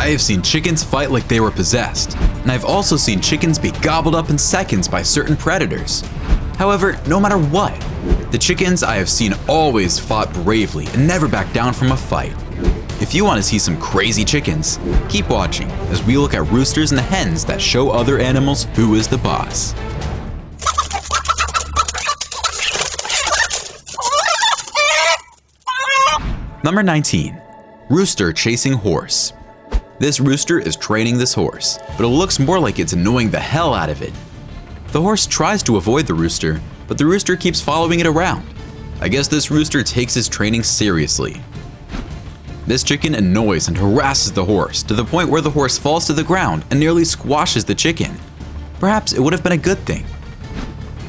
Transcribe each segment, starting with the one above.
I have seen chickens fight like they were possessed, and I've also seen chickens be gobbled up in seconds by certain predators. However, no matter what, the chickens I have seen always fought bravely and never backed down from a fight. If you want to see some crazy chickens, keep watching as we look at roosters and the hens that show other animals who is the boss. Number 19. Rooster chasing horse. This rooster is training this horse, but it looks more like it's annoying the hell out of it. The horse tries to avoid the rooster, but the rooster keeps following it around. I guess this rooster takes his training seriously. This chicken annoys and harasses the horse to the point where the horse falls to the ground and nearly squashes the chicken. Perhaps it would have been a good thing.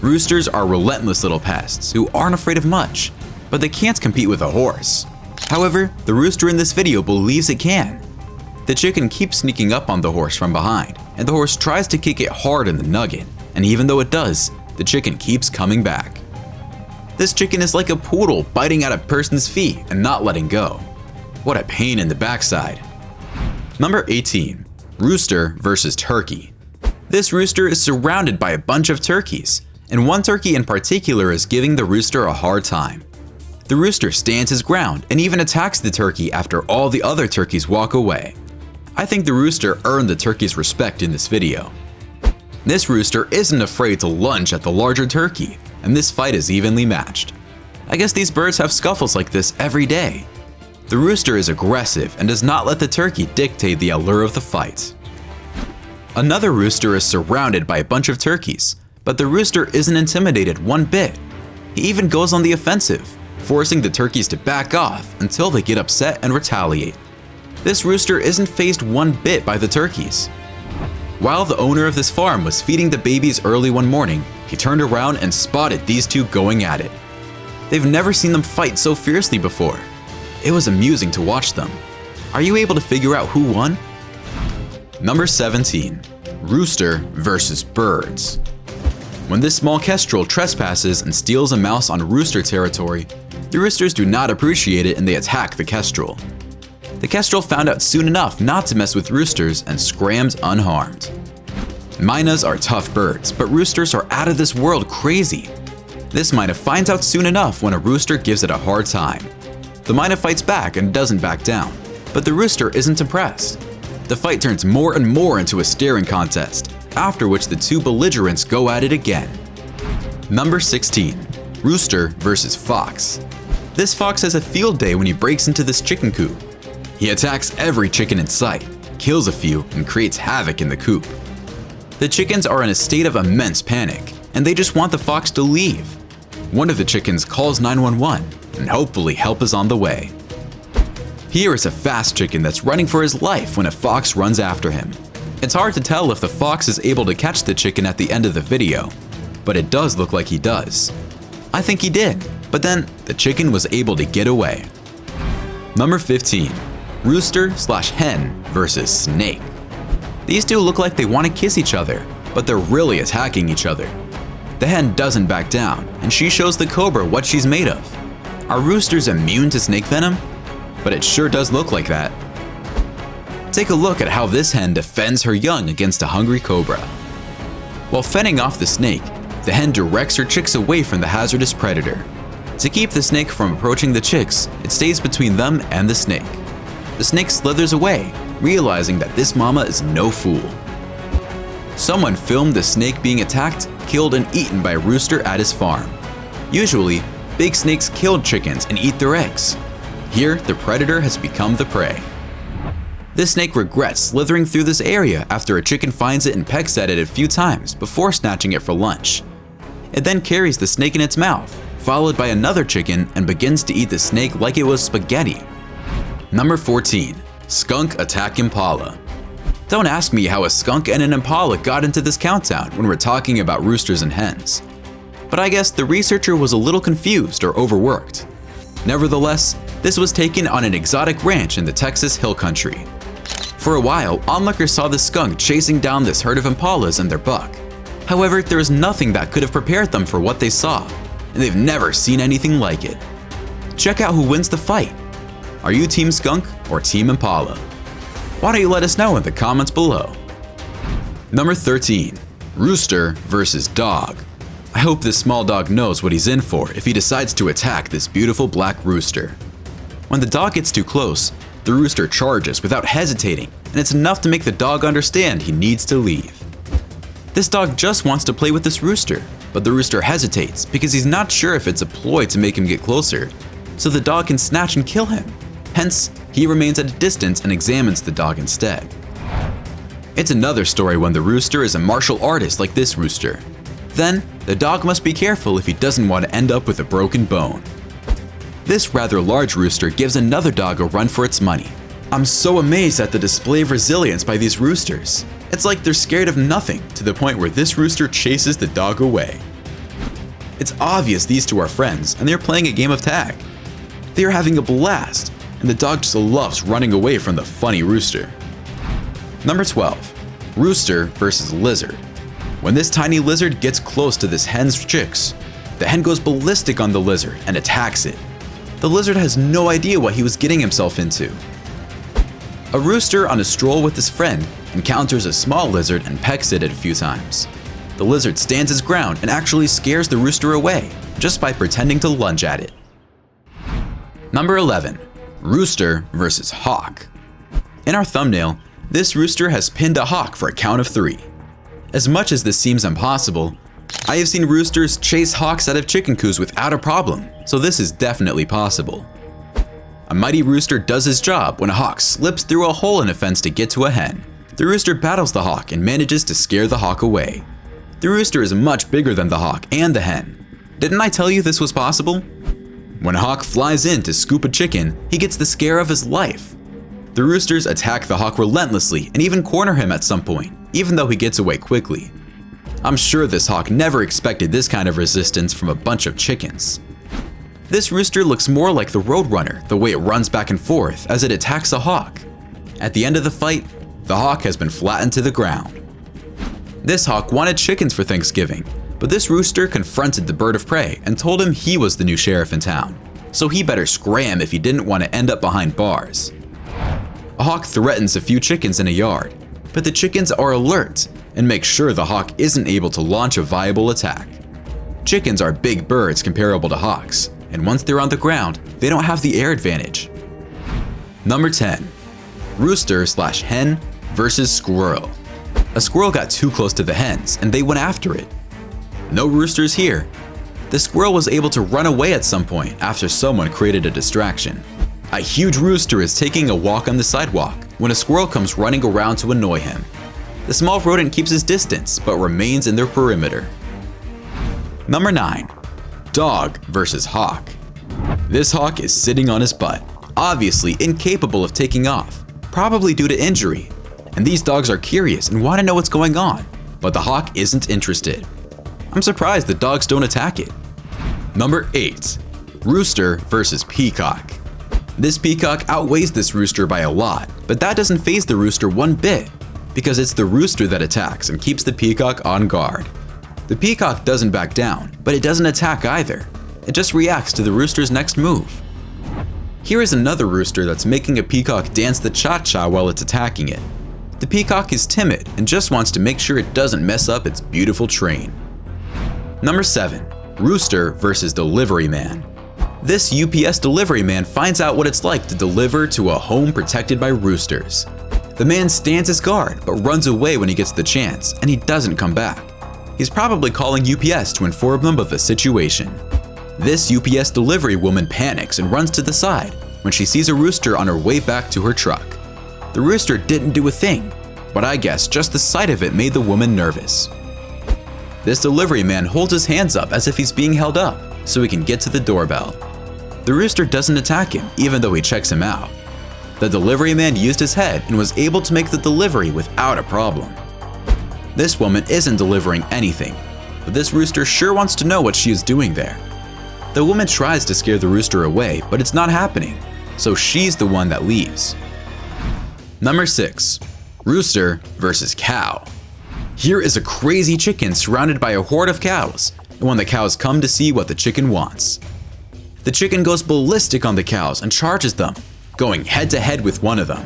Roosters are relentless little pests who aren't afraid of much, but they can't compete with a horse. However, the rooster in this video believes it can. The chicken keeps sneaking up on the horse from behind, and the horse tries to kick it hard in the nugget, and even though it does, the chicken keeps coming back. This chicken is like a poodle biting at a person's feet and not letting go. What a pain in the backside. Number 18. Rooster versus Turkey. This rooster is surrounded by a bunch of turkeys, and one turkey in particular is giving the rooster a hard time. The rooster stands his ground and even attacks the turkey after all the other turkeys walk away. I think the rooster earned the turkey's respect in this video. This rooster isn't afraid to lunge at the larger turkey, and this fight is evenly matched. I guess these birds have scuffles like this every day. The rooster is aggressive and does not let the turkey dictate the allure of the fight. Another rooster is surrounded by a bunch of turkeys, but the rooster isn't intimidated one bit. He even goes on the offensive, forcing the turkeys to back off until they get upset and retaliate. This rooster isn't phased one bit by the turkeys. While the owner of this farm was feeding the babies early one morning, he turned around and spotted these two going at it. They've never seen them fight so fiercely before. It was amusing to watch them. Are you able to figure out who won? Number 17. Rooster versus Birds. When this small kestrel trespasses and steals a mouse on rooster territory, the roosters do not appreciate it and they attack the kestrel. The kestrel found out soon enough not to mess with roosters and scrammed unharmed. Mynas are tough birds, but roosters are out of this world crazy. This Myna finds out soon enough when a rooster gives it a hard time. The Myna fights back and doesn't back down, but the rooster isn't impressed. The fight turns more and more into a staring contest, after which the two belligerents go at it again. Number 16. Rooster versus Fox. This fox has a field day when he breaks into this chicken coop. He attacks every chicken in sight, kills a few, and creates havoc in the coop. The chickens are in a state of immense panic, and they just want the fox to leave. One of the chickens calls 911, and hopefully help is on the way. Here is a fast chicken that's running for his life when a fox runs after him. It's hard to tell if the fox is able to catch the chicken at the end of the video, but it does look like he does. I think he did. But then, the chicken was able to get away. Number 15. Rooster slash hen versus snake. These two look like they want to kiss each other, but they're really attacking each other. The hen doesn't back down, and she shows the cobra what she's made of. Are roosters immune to snake venom? But it sure does look like that. Take a look at how this hen defends her young against a hungry cobra. While fending off the snake, the hen directs her chicks away from the hazardous predator. To keep the snake from approaching the chicks, it stays between them and the snake. The snake slithers away, realizing that this mama is no fool. Someone filmed the snake being attacked, killed, and eaten by a rooster at his farm. Usually, big snakes kill chickens and eat their eggs. Here, the predator has become the prey. This snake regrets slithering through this area after a chicken finds it and pecks at it a few times before snatching it for lunch. It then carries the snake in its mouth, followed by another chicken and begins to eat the snake like it was spaghetti. Number 14. Skunk Attack Impala Don't ask me how a skunk and an impala got into this countdown when we're talking about roosters and hens. But I guess the researcher was a little confused or overworked. Nevertheless, this was taken on an exotic ranch in the Texas Hill Country. For a while, onlookers saw the skunk chasing down this herd of impalas and their buck. However, there was nothing that could have prepared them for what they saw, and they've never seen anything like it. Check out who wins the fight. Are you Team Skunk or Team Impala? Why don't you let us know in the comments below? Number 13. Rooster versus Dog. I hope this small dog knows what he's in for if he decides to attack this beautiful black rooster. When the dog gets too close, the rooster charges without hesitating, and it's enough to make the dog understand he needs to leave. This dog just wants to play with this rooster, but the rooster hesitates because he's not sure if it's a ploy to make him get closer, so the dog can snatch and kill him. Hence, he remains at a distance and examines the dog instead. It's another story when the rooster is a martial artist like this rooster. Then, the dog must be careful if he doesn't want to end up with a broken bone. This rather large rooster gives another dog a run for its money. I'm so amazed at the display of resilience by these roosters. It's like they're scared of nothing to the point where this rooster chases the dog away. It's obvious these two are friends and they're playing a game of tag. They are having a blast and the dog just loves running away from the funny rooster. Number 12. Rooster versus Lizard. When this tiny lizard gets close to this hen's chicks, the hen goes ballistic on the lizard and attacks it. The lizard has no idea what he was getting himself into. A rooster on a stroll with his friend encounters a small lizard and pecks it a few times. The lizard stands his ground and actually scares the rooster away just by pretending to lunge at it. Number 11. Rooster versus Hawk. In our thumbnail, this rooster has pinned a hawk for a count of three. As much as this seems impossible, I have seen roosters chase hawks out of chicken coos without a problem, so this is definitely possible. A mighty rooster does his job when a hawk slips through a hole in a fence to get to a hen. The rooster battles the hawk and manages to scare the hawk away. The rooster is much bigger than the hawk and the hen. Didn't I tell you this was possible? When hawk flies in to scoop a chicken, he gets the scare of his life. The roosters attack the hawk relentlessly and even corner him at some point, even though he gets away quickly. I'm sure this hawk never expected this kind of resistance from a bunch of chickens. This rooster looks more like the Roadrunner, the way it runs back and forth as it attacks a hawk. At the end of the fight, the hawk has been flattened to the ground. This hawk wanted chickens for Thanksgiving, but this rooster confronted the bird of prey and told him he was the new sheriff in town, so he better scram if he didn't want to end up behind bars. A hawk threatens a few chickens in a yard, but the chickens are alert and make sure the hawk isn't able to launch a viable attack. Chickens are big birds comparable to hawks, and once they're on the ground, they don't have the air advantage. Number 10. Rooster slash hen versus squirrel. A squirrel got too close to the hens and they went after it. No roosters here. The squirrel was able to run away at some point after someone created a distraction. A huge rooster is taking a walk on the sidewalk when a squirrel comes running around to annoy him. The small rodent keeps his distance but remains in their perimeter. Number 9. Dog versus Hawk. This hawk is sitting on his butt, obviously incapable of taking off, probably due to injury. And these dogs are curious and want to know what's going on, but the hawk isn't interested. I'm surprised the dogs don't attack it. Number 8. Rooster versus Peacock. This peacock outweighs this rooster by a lot, but that doesn't phase the rooster one bit, because it's the rooster that attacks and keeps the peacock on guard. The peacock doesn't back down, but it doesn't attack either. It just reacts to the rooster's next move. Here is another rooster that's making a peacock dance the cha-cha while it's attacking it. The peacock is timid and just wants to make sure it doesn't mess up its beautiful train. Number 7. Rooster versus Delivery Man. This UPS delivery man finds out what it's like to deliver to a home protected by roosters. The man stands his guard but runs away when he gets the chance, and he doesn't come back. He's probably calling UPS to inform them of the situation. This UPS delivery woman panics and runs to the side when she sees a rooster on her way back to her truck. The rooster didn't do a thing, but I guess just the sight of it made the woman nervous. This delivery man holds his hands up as if he's being held up so he can get to the doorbell. The rooster doesn't attack him even though he checks him out. The delivery man used his head and was able to make the delivery without a problem. This woman isn't delivering anything, but this rooster sure wants to know what she is doing there. The woman tries to scare the rooster away, but it's not happening, so she's the one that leaves. Number 6. Rooster versus Cow here is a crazy chicken surrounded by a horde of cows, and when the cows come to see what the chicken wants. The chicken goes ballistic on the cows and charges them, going head to head with one of them.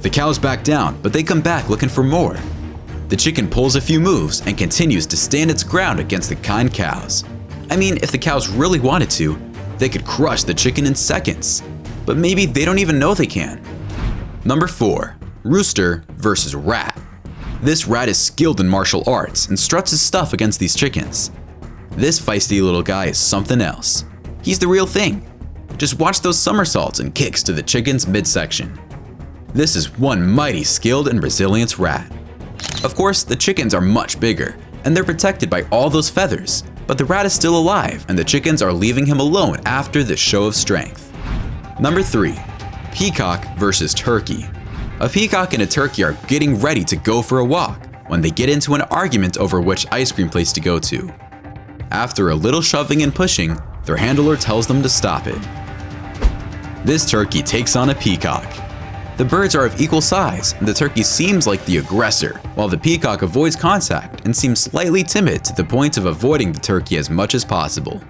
The cows back down, but they come back looking for more. The chicken pulls a few moves and continues to stand its ground against the kind cows. I mean, if the cows really wanted to, they could crush the chicken in seconds. But maybe they don't even know they can. Number 4. Rooster versus Rat. This rat is skilled in martial arts and struts his stuff against these chickens. This feisty little guy is something else. He's the real thing. Just watch those somersaults and kicks to the chicken's midsection. This is one mighty skilled and resilient rat. Of course, the chickens are much bigger, and they're protected by all those feathers, but the rat is still alive and the chickens are leaving him alone after this show of strength. Number 3. Peacock versus Turkey. A peacock and a turkey are getting ready to go for a walk when they get into an argument over which ice cream place to go to. After a little shoving and pushing, their handler tells them to stop it. This turkey takes on a peacock. The birds are of equal size, and the turkey seems like the aggressor, while the peacock avoids contact and seems slightly timid to the point of avoiding the turkey as much as possible.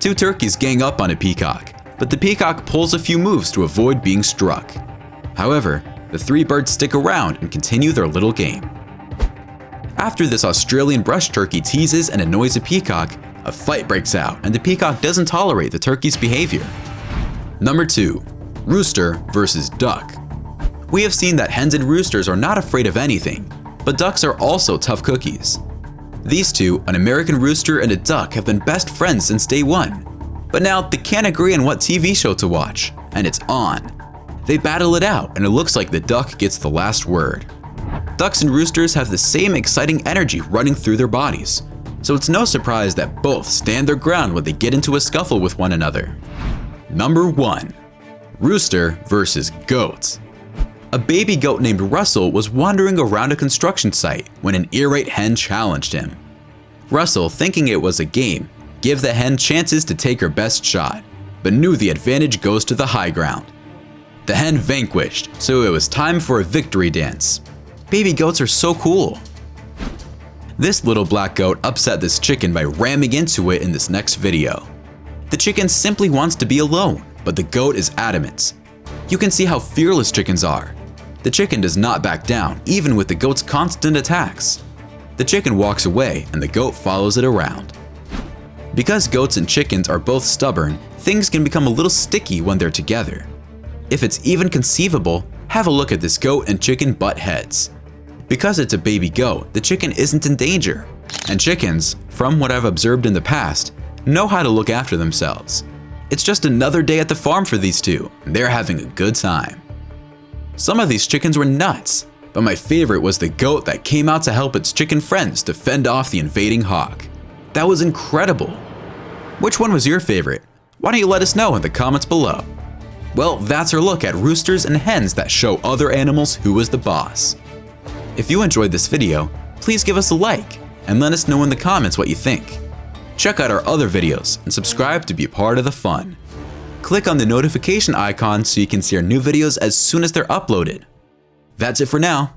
Two turkeys gang up on a peacock, but the peacock pulls a few moves to avoid being struck. However, the three birds stick around and continue their little game. After this Australian brush turkey teases and annoys a peacock, a fight breaks out and the peacock doesn't tolerate the turkey's behavior. Number 2. Rooster versus Duck We have seen that hens and roosters are not afraid of anything, but ducks are also tough cookies. These two, an American rooster and a duck, have been best friends since day one. But now they can't agree on what TV show to watch, and it's on. They battle it out, and it looks like the duck gets the last word. Ducks and roosters have the same exciting energy running through their bodies, so it's no surprise that both stand their ground when they get into a scuffle with one another. Number 1. Rooster versus Goat A baby goat named Russell was wandering around a construction site when an irate hen challenged him. Russell, thinking it was a game, gave the hen chances to take her best shot, but knew the advantage goes to the high ground. The hen vanquished, so it was time for a victory dance. Baby goats are so cool. This little black goat upset this chicken by ramming into it in this next video. The chicken simply wants to be alone, but the goat is adamant. You can see how fearless chickens are. The chicken does not back down, even with the goat's constant attacks. The chicken walks away and the goat follows it around. Because goats and chickens are both stubborn, things can become a little sticky when they're together. If it's even conceivable, have a look at this goat and chicken butt heads. Because it's a baby goat, the chicken isn't in danger. And chickens, from what I've observed in the past, know how to look after themselves. It's just another day at the farm for these two, and they're having a good time. Some of these chickens were nuts, but my favorite was the goat that came out to help its chicken friends to fend off the invading hawk. That was incredible. Which one was your favorite? Why don't you let us know in the comments below. Well, that's our look at roosters and hens that show other animals who is the boss. If you enjoyed this video, please give us a like and let us know in the comments what you think. Check out our other videos and subscribe to be part of the fun. Click on the notification icon so you can see our new videos as soon as they're uploaded. That's it for now.